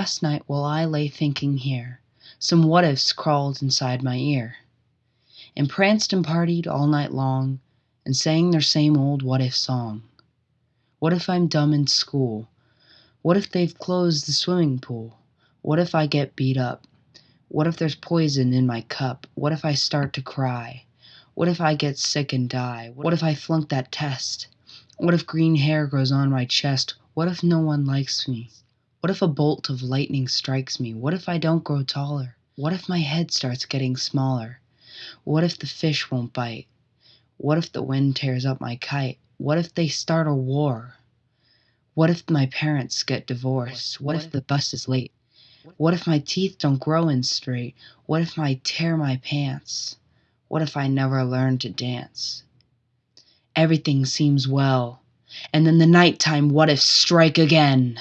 Last night while I lay thinking here, Some what ifs crawled inside my ear, And pranced and partied all night long, And sang their same old what if song. What if I'm dumb in school? What if they've closed the swimming pool? What if I get beat up? What if there's poison in my cup? What if I start to cry? What if I get sick and die? What if I flunk that test? What if green hair grows on my chest? What if no one likes me? What if a bolt of lightning strikes me? What if I don't grow taller? What if my head starts getting smaller? What if the fish won't bite? What if the wind tears up my kite? What if they start a war? What if my parents get divorced? What if the bus is late? What if my teeth don't grow in straight? What if I tear my pants? What if I never learn to dance? Everything seems well, and then the nighttime what ifs strike again.